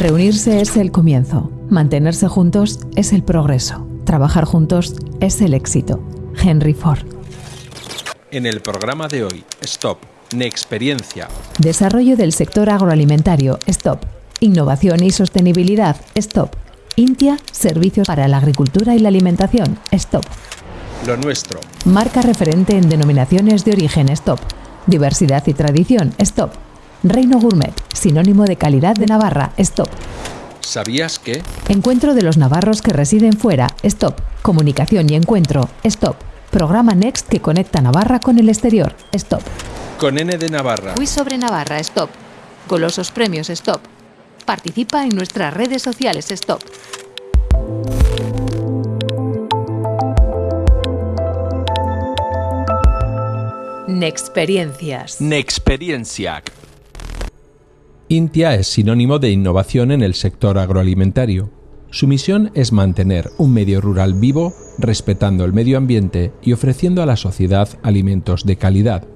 Reunirse es el comienzo, mantenerse juntos es el progreso, trabajar juntos es el éxito. Henry Ford. En el programa de hoy, Stop, Nexperiencia. Desarrollo del sector agroalimentario, Stop. Innovación y sostenibilidad, Stop. Intia, servicios para la agricultura y la alimentación, Stop. Lo nuestro. Marca referente en denominaciones de origen, Stop. Diversidad y tradición, Stop. Reino Gourmet, sinónimo de calidad de Navarra, Stop. ¿Sabías que? Encuentro de los navarros que residen fuera, Stop. Comunicación y encuentro, Stop. Programa Next que conecta Navarra con el exterior, Stop. Con N de Navarra. Quiz sobre Navarra, Stop. Golosos premios, Stop. Participa en nuestras redes sociales, Stop. Nexperiencias. Nexperienciac. Intia es sinónimo de innovación en el sector agroalimentario. Su misión es mantener un medio rural vivo, respetando el medio ambiente y ofreciendo a la sociedad alimentos de calidad.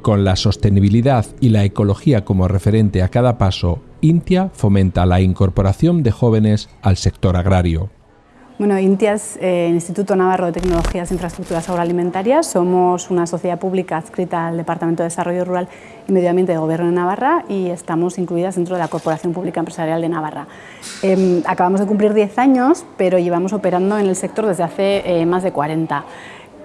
Con la sostenibilidad y la ecología como referente a cada paso, Intia fomenta la incorporación de jóvenes al sector agrario. Bueno, INTIA es eh, Instituto Navarro de Tecnologías e Infraestructuras Agroalimentarias. Somos una sociedad pública adscrita al Departamento de Desarrollo Rural y Medio Ambiente del Gobierno de Navarra y estamos incluidas dentro de la Corporación Pública Empresarial de Navarra. Em, acabamos de cumplir 10 años, pero llevamos operando en el sector desde hace eh, más de 40.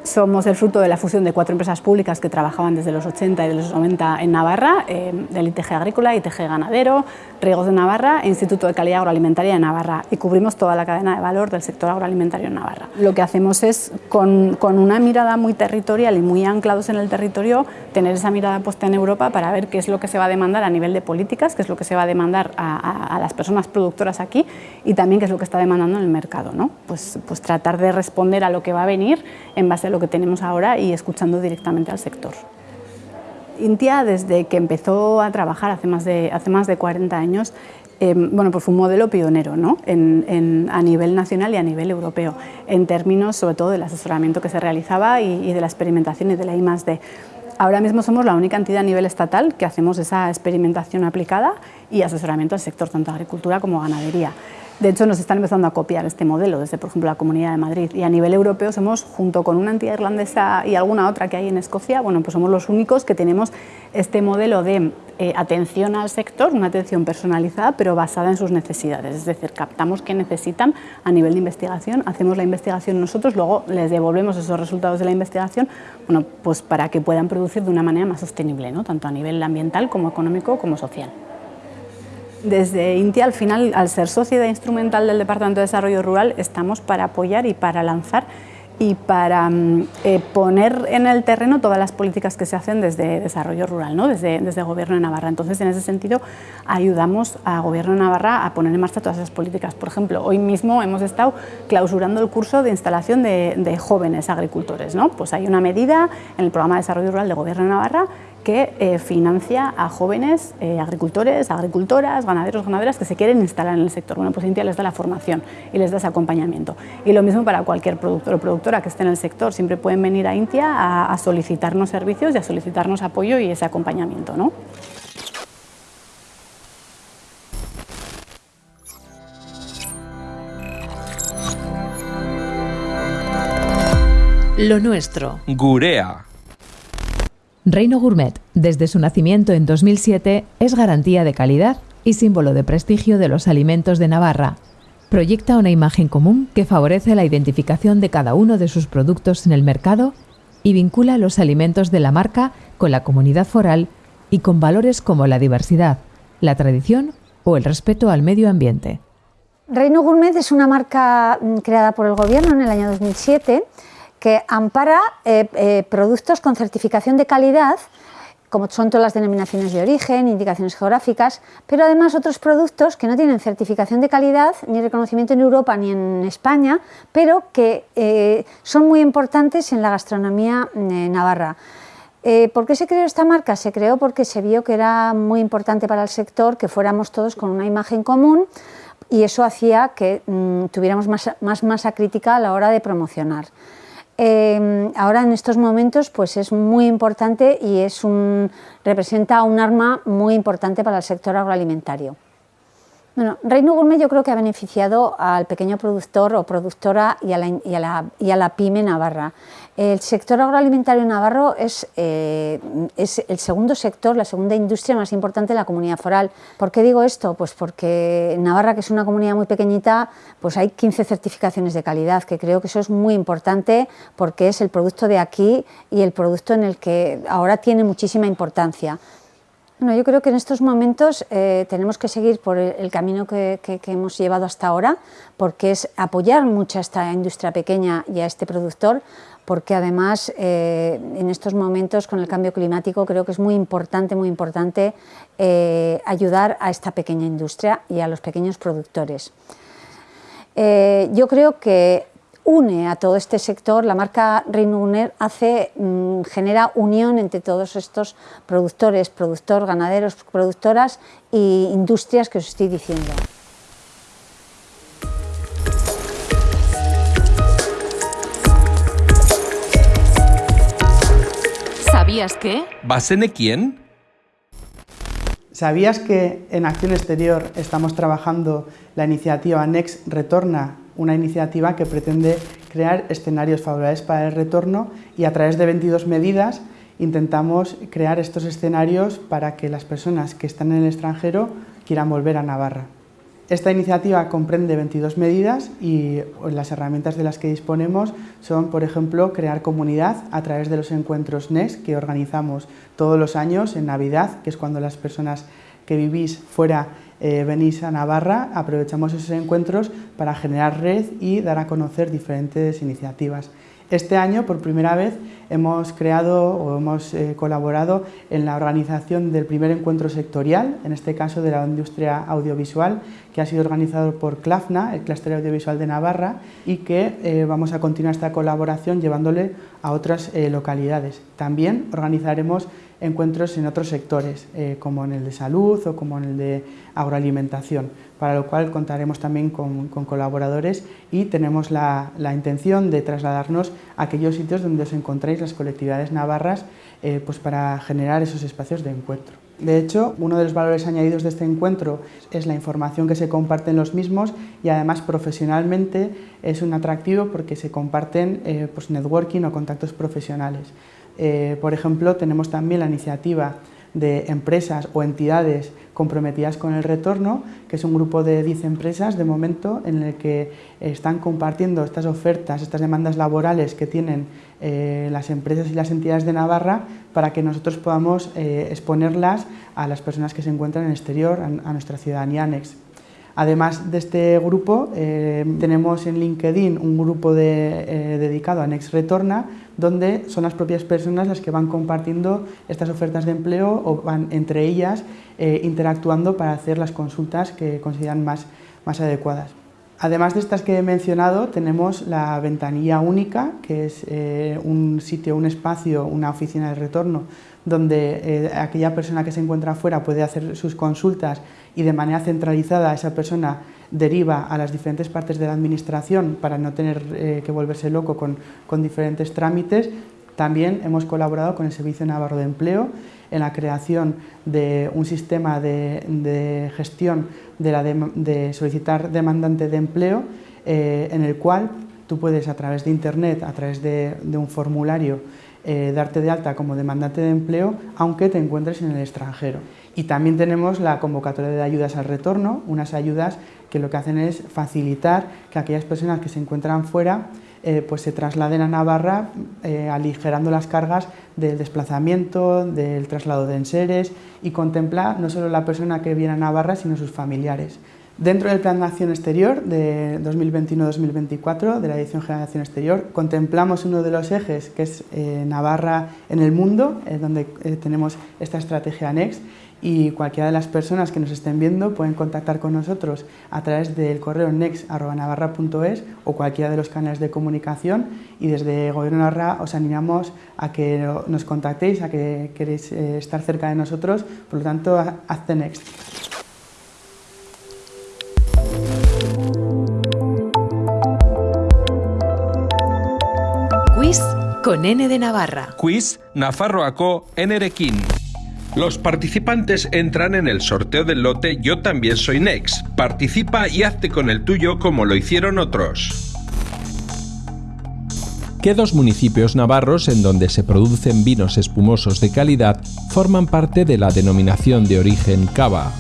Somos el fruto de la fusión de cuatro empresas públicas que trabajaban desde los 80 y de los 90 en Navarra, eh, el ITG Agrícola, ITG Ganadero, Riegos de Navarra e Instituto de Calidad Agroalimentaria de Navarra y cubrimos toda la cadena de valor del sector agroalimentario en Navarra. Lo que hacemos es, con, una mirada muy territorial y muy anclados en el territorio, tener esa mirada puesta en Europa para ver qué es lo que se va a demandar a nivel de políticas, qué es lo que se va a demandar a, las personas productoras aquí y también qué es lo que está demandando en el mercado. ¿no? Pues, pues tratar de responder a lo que va a venir en base a lo que tenemos ahora y escuchando directamente al sector. Intia, desde que empezó a trabajar hace más de, hace más de 40 años, em, bueno, pues fue un modelo pionero ¿no? a nivel nacional y a nivel europeo, en términos sobre todo del asesoramiento que se realizaba y, de la experimentación y de la I+.D. Ahora mismo somos la única entidad a nivel estatal que hacemos esa experimentación aplicada y asesoramiento al sector, tanto agricultura como ganadería. De hecho, nos están empezando a copiar este modelo desde, por ejemplo, la Comunidad de Madrid. Y a nivel europeo somos, junto con una entidad irlandesa y alguna otra que hay en Escocia, bueno, pues somos los únicos que tenemos este modelo de eh, atención al sector, una atención personalizada, pero basada en sus necesidades. Es decir, captamos qué necesitan a nivel de investigación, hacemos la investigación nosotros, luego les devolvemos esos resultados de la investigación, bueno, pues para que puedan producir de una manera más sostenible, ¿no? tanto a nivel ambiental como económico como social. Desde Intia, al final, al ser sociedad instrumental del Departamento de Desarrollo Rural, estamos para apoyar y para lanzar y para mm, eh, poner en el terreno todas las políticas que se hacen desde desarrollo rural, ¿no? desde, Gobierno de Navarra. Entonces, en ese sentido, ayudamos al Gobierno de Navarra a poner en marcha todas esas políticas. Por ejemplo, hoy mismo hemos estado clausurando el curso de instalación de, de jóvenes agricultores. ¿no? Pues hay una medida en el Programa de Desarrollo Rural del Gobierno de Navarra que eh, financia a jóvenes eh, agricultores, agricultoras, ganaderos, ganaderas que se quieren instalar en el sector. Bueno, pues Intia les da la formación y les da ese acompañamiento. Y lo mismo para cualquier productor o productora que esté en el sector, siempre pueden venir a Intia a, solicitarnos servicios y a solicitarnos apoyo y ese acompañamiento. ¿no? Lo nuestro. Gurea. Reino Gourmet, desde su nacimiento en 2007, es garantía de calidad y símbolo de prestigio de los alimentos de Navarra. Proyecta una imagen común que favorece la identificación de cada uno de sus productos en el mercado y vincula los alimentos de la marca con la comunidad foral y con valores como la diversidad, la tradición o el respeto al medio ambiente. Reino Gourmet es una marca mm, creada por el Gobierno en el año 2007 que ampara eh, eh, productos con certificación de calidad, como son todas las denominaciones de origen, indicaciones geográficas, pero además otros productos que no tienen certificación de calidad ni reconocimiento en Europa ni en España, pero que eh, son muy importantes en la gastronomía navarra. ¿Por qué se creó esta marca? Se creó porque se vio que era muy importante para el sector que fuéramos todos con una imagen común y eso hacía que mm, tuviéramos más masa crítica a la hora de promocionar. Em, ahora en estos momentos pues es muy importante y es un, representa un arma muy importante para el sector agroalimentario. Bueno, Reino Gourmet yo creo que ha beneficiado al pequeño productor o productora y a la, y a la, pyme navarra. El sector agroalimentario navarro es, eh, es, el segundo sector, la segunda industria más importante de la comunidad foral. ¿Por qué digo esto? Pues porque Navarra, que es una comunidad muy pequeñita, pues hay 15 certificaciones de calidad, que creo que eso es muy importante porque es el producto de aquí y el producto en el que ahora tiene muchísima importancia. Bueno, yo creo que en estos momentos eh, tenemos que seguir por el, camino que, hemos llevado hasta ahora, porque es apoyar mucho a esta industria pequeña y a este productor, porque además eh, en estos momentos con el cambio climático creo que es muy importante, muy importante eh, ayudar a esta pequeña industria y a los pequeños productores. Yo creo que une a todo este sector, la marca Reinuner hace, mm, genera unión entre todos estos productores, productor, ganaderos, productoras e industrias que os estoy diciendo. ¿Sabías que? ¿Basene quién? ¿Sabías que en Acción Exterior estamos trabajando la iniciativa Next Retorna, una iniciativa que pretende crear escenarios favorables para el retorno y a través de 22 medidas intentamos crear estos escenarios para que las personas que están en el extranjero quieran volver a Navarra? Esta iniciativa comprende 22 medidas y las herramientas de las que disponemos son, por ejemplo, crear comunidad a través de los encuentros NES que organizamos todos los años en Navidad, que es cuando las personas que vivís fuera eh, venís a Navarra, aprovechamos esos encuentros para generar red y dar a conocer diferentes iniciativas. Este año, por primera vez, hemos creado o hemos eh, colaborado en la organización del primer encuentro sectorial, en este caso de la industria audiovisual, que ha sido organizado por CLAFNA, el Clúster Audiovisual de Navarra, y que eh, vamos a continuar esta colaboración llevándole a otras eh, localidades. También organizaremos encuentros en otros sectores, como en el de salud o como en el de agroalimentación para lo cual contaremos también con, colaboradores y tenemos la, intención de trasladarnos a aquellos sitios donde os encontráis las colectividades navarras eh, pues para generar esos espacios de encuentro. De hecho, uno de los valores añadidos de este encuentro es la información que se comparte en los mismos y además profesionalmente es un atractivo porque se comparten eh, pues networking o contactos profesionales. Eh, por ejemplo, tenemos también la iniciativa de empresas o entidades comprometidas con el retorno, que es un grupo de 10 empresas de momento en el que están compartiendo estas ofertas, estas demandas laborales que tienen eh, las empresas y las entidades de Navarra para que nosotros podamos eh, exponerlas a las personas que se encuentran en el exterior, a, a nuestra ciudadanía ANEX. Además de este grupo, eh, tenemos en LinkedIn un grupo eh, dedicado a Next Retorna, donde son las propias personas las que van compartiendo estas ofertas de empleo o van entre ellas eh, interactuando para hacer las consultas que consideran más, más adecuadas. Además de estas que he mencionado, tenemos la ventanilla única, que es un sitio, un espacio, una oficina de retorno, donde aquella persona que se encuentra afuera puede hacer sus consultas y de manera centralizada esa persona deriva a las diferentes partes de la administración para no tener eh, que volverse loco con, diferentes trámites. También hemos colaborado con el Servicio Navarro de Empleo en la creación de un sistema de, gestión de, solicitar demandante de empleo eh, en el cual tú puedes a través de internet, a través de, de un formulario, eh, darte de alta como demandante de empleo aunque te encuentres en el extranjero. Y también tenemos la convocatoria de ayudas al retorno, unas ayudas que lo que hacen es facilitar que aquellas personas que se encuentran fuera eh, pues se trasladen a Navarra eh, aligerando las cargas del desplazamiento, del traslado de enseres y contempla no solo la persona que viene a Navarra sino sus familiares. Dentro del Plan de Acción Exterior de 2021-2024 de la Dirección General de Acción Exterior contemplamos uno de los ejes que es eh, Navarra en el mundo, donde tenemos esta estrategia Next y cualquiera de las personas que nos estén viendo pueden contactar con nosotros a través del correo next.navarra.es o cualquiera de los canales de comunicación y desde Gobierno Navarra os animamos a que nos contactéis, a que queréis eh, estar cerca de nosotros, por lo tanto, hazte Next. Quiz con N de Navarra. Quiz Nafarroako Nerekin. Los participantes entran en el sorteo del lote Yo también soy Next. Participa y hazte con el tuyo como lo hicieron otros. ¿Qué dos municipios navarros en donde se producen vinos espumosos de calidad forman parte de la denominación de origen Cava?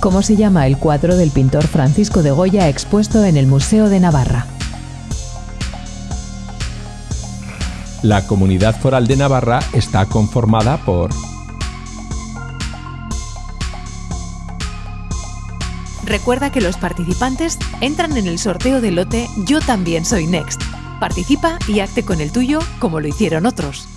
¿Cómo se llama el cuadro del pintor Francisco de Goya expuesto en el Museo de Navarra? La Comunidad Foral de Navarra está conformada por Recuerda que los participantes entran en el sorteo del lote Yo también soy Next. Participa y acte con el tuyo como lo hicieron otros.